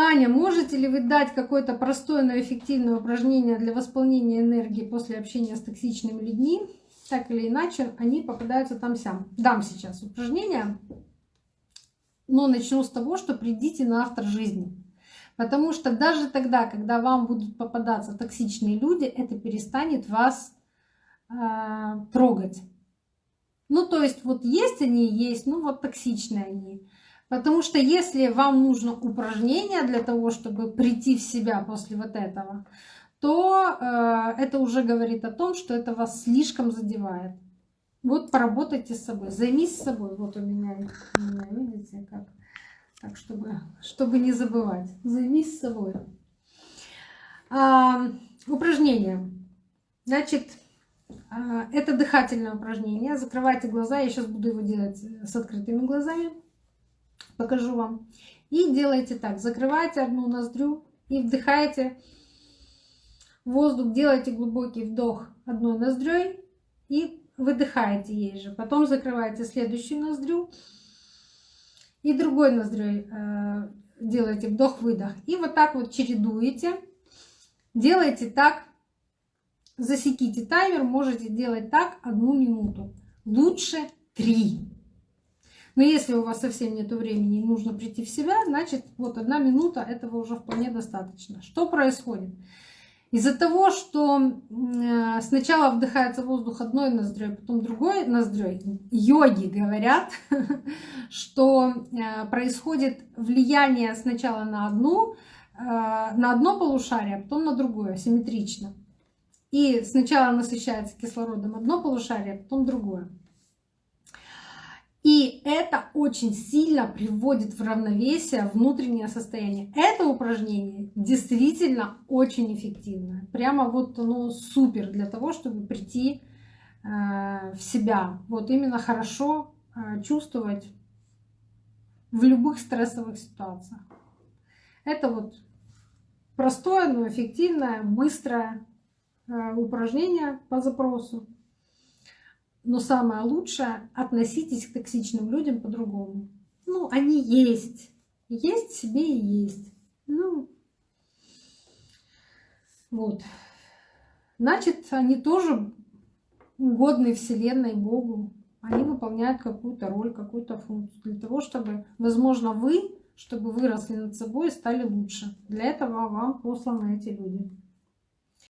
Аня, можете ли вы дать какое-то простое, но эффективное упражнение для восполнения энергии после общения с токсичными людьми? Так или иначе, они попадаются там сям. Дам сейчас упражнение, но начну с того, что придите на автор жизни. Потому что даже тогда, когда вам будут попадаться токсичные люди, это перестанет вас э, трогать. Ну, то есть вот есть они, есть, ну вот токсичные они. Потому что если вам нужно упражнение для того, чтобы прийти в себя после вот этого, то э, это уже говорит о том, что это вас слишком задевает. Вот поработайте с собой, займись собой. Вот у меня, у меня видите, как. Так, чтобы, чтобы не забывать. Займись собой. А, упражнение. Значит, а, это дыхательное упражнение. Закрывайте глаза. Я сейчас буду его делать с открытыми глазами покажу вам. И делайте так, закрывайте одну ноздрю и вдыхаете воздух, делайте глубокий вдох одной ноздрёй и выдыхаете ей же. Потом закрываете следующую ноздрю и другой ноздрёй э, делаете вдох-выдох. И вот так вот чередуете. Делайте так, засеките таймер, можете делать так одну минуту. Лучше три. Но если у вас совсем нет времени и нужно прийти в себя, значит вот одна минута этого уже вполне достаточно. Что происходит? Из-за того, что э, сначала вдыхается воздух одной ноздрёй, потом другой ноздрёй, йоги говорят, что э, происходит влияние сначала на одну, э, на одно полушарие, а потом на другое, симметрично. И сначала насыщается кислородом одно полушарие, а потом другое. И это очень сильно приводит в равновесие внутреннее состояние. Это упражнение действительно очень эффективное. Прямо вот оно супер для того, чтобы прийти э, в себя. Вот именно хорошо э, чувствовать в любых стрессовых ситуациях. Это вот простое, но эффективное, быстрое э, упражнение по запросу. Но самое лучшее, относитесь к токсичным людям по-другому. Ну, они есть. Есть себе и есть. Ну, вот. Значит, они тоже угодны Вселенной, Богу. Они выполняют какую-то роль, какую-то функцию. Для того, чтобы, возможно, вы, чтобы выросли над собой и стали лучше. Для этого вам посланы эти люди.